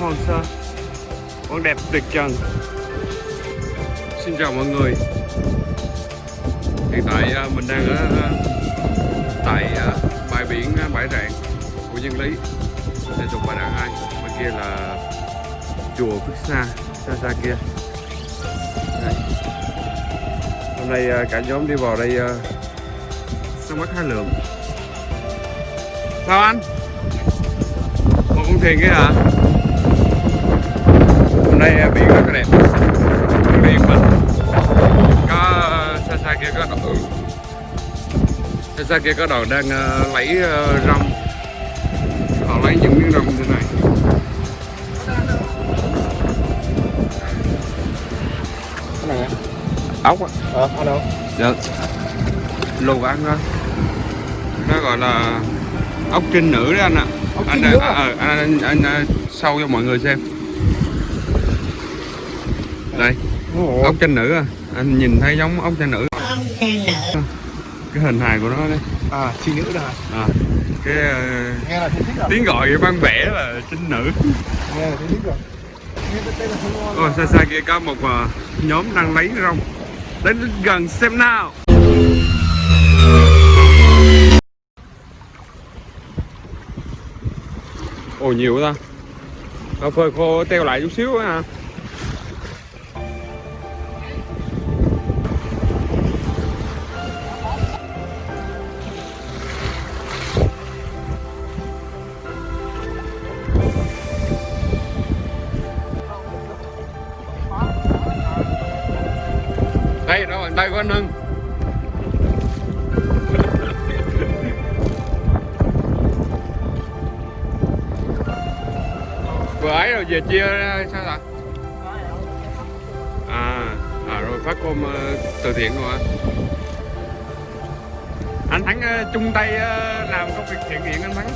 hoang sơ. Vẫn đẹp tuyệt trần. Xin chào mọi người. Hiện tại à, mình đang ở à, tại à, bãi biển bãi rạng của dân lý. Để tục bà đàn hai. bên kia là chùa Phước Sa xa xa kia. Đây. hôm nay cả nhóm đi vào đây à, mất hai lượng sao anh? Con thuyền kia hả? Hôm nay à, biển rất là đẹp yên bình có à, xa xa kia có đội xa xa kia có đội đang à, lấy à, rong. Họ lấy những miếng rong như thế này. Cái này ốc á. Ờ ở đâu? Dạ. Lù ăn thôi nó gọi là ốc trinh nữ đấy anh ạ. Ốc anh, trinh nữ à, ờ, anh, anh, anh, anh sâu cho mọi người xem. Đây ốc trinh nữ à. Anh nhìn thấy giống ốc trinh nữ. Cái hình hài của nó đấy à chi nữ đó à, cái ờ, nghe là thích rồi. tiếng gọi văn vẽ là trinh nữ. Nghe là thích rồi. Đây Ôi, xa xa kia có một ờ, nhóm đang lấy rong. Đến gần xem nào ồ, nhiều ta. Nó phơi khô, teo lại chút xíu á đây đâu bàn tay của anh vừa ấy rồi về chia ra sao ạ à, à rồi phát cơm ờ, từ thiện rồi hả anh thắng ờ, chung tay ờ, làm công việc thiện nguyện anh thắng.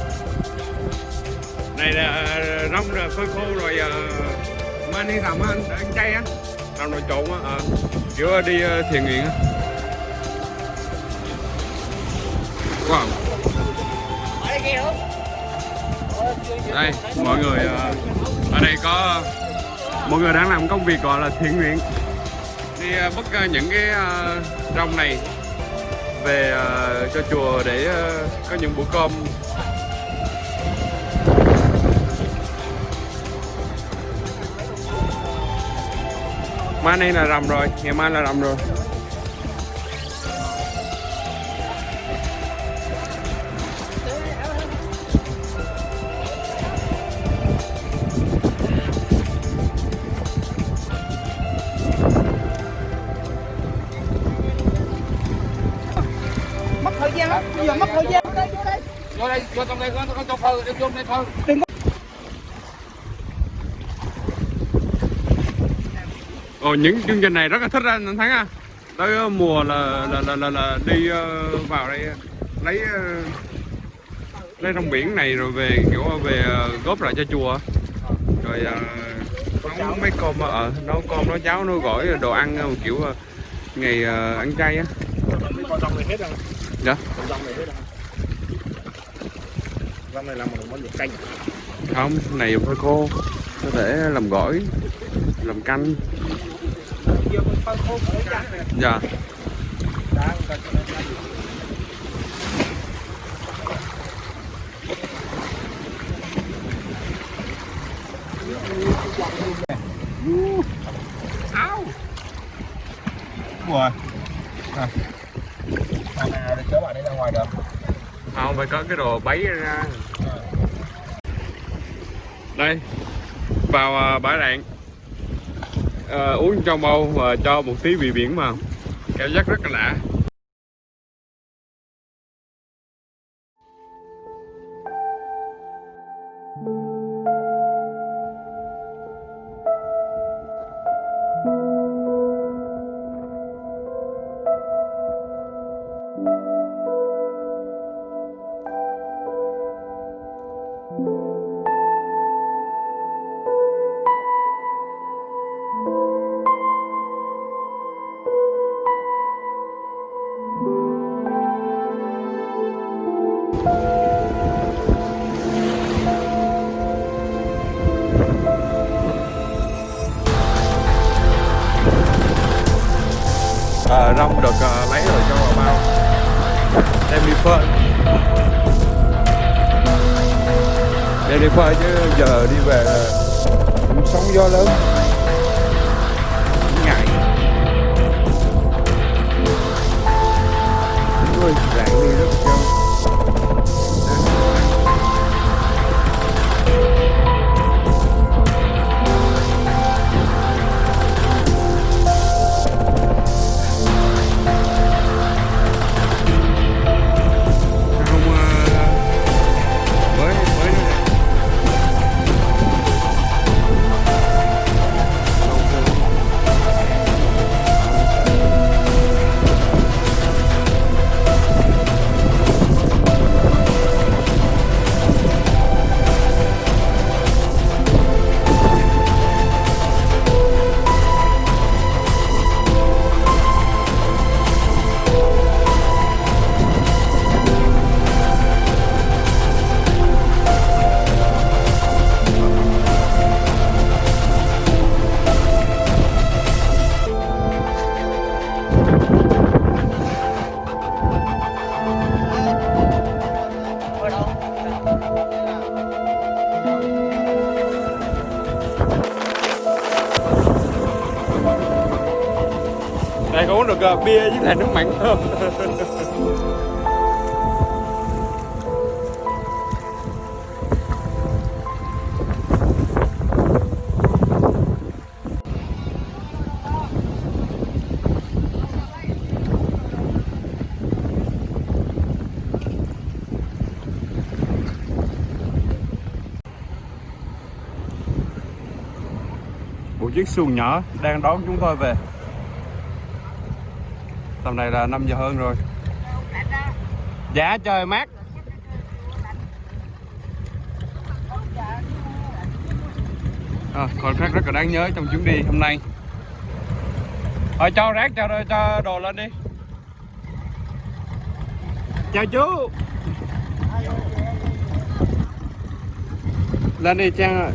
Này là rong rồi phơi khô rồi mang đi làm á anh anh chay á. Làm nồi trộn á ờ kiểu đi thiện nguyện á. Wow. Đây mọi người đây có mọi người đang làm công việc gọi là thiện nguyện. Đi à, ờ, bắt à, những cái à, rong này về cho chùa để có những bữa cơm. Mai nay là rằm rồi ngày mai là rằm rồi. Lắm bây giờ mất thời gian vô đây vô đây vô đây vô trong đây con con cho phơi vô đây phơi Ồ, những chương trình này rất là thích anh Thắng à tới ờ, mùa là là là là, là đi uh, vào đây ờ, lấy uh, lấy trong biển này rồi về kiểu về uh, góp lại cho chùa rồi uh, nấu mấy cơm ở uh, nấu cơm nấu cháo nấu gỏi đồ ăn uh, kiểu uh, ngày uh, ăn chay á uh. Dạ. rong này dạ. Con rong này hết rồi rong này làm một món luộc canh không này phơi khô. Có thể làm gỏi, làm canh. Dạ. Đang áo Ủa à. phải có cái đồ bấy ra. Đây vào à, bãi rạn. À, uống trong bao và cho một tí vị biển vào. Cảm giác rất là lạ. Ờ, à, rong được à, lấy rồi cho vào bao. Đem đi phơi đem đi phơi chứ giờ đi về là cũng sóng gió lớn. Uống được uh, bia với lại nước mặn hơn. một chiếc xuồng nhỏ đang đón chúng tôi về tầm này là 5 giờ hơn rồi. Dạ trời mát. À, còn khác rất là đáng nhớ trong chuyến đi hôm nay. Thôi cho rác cho cho đồ lên đi. Chào chú. Lên đi trang ơi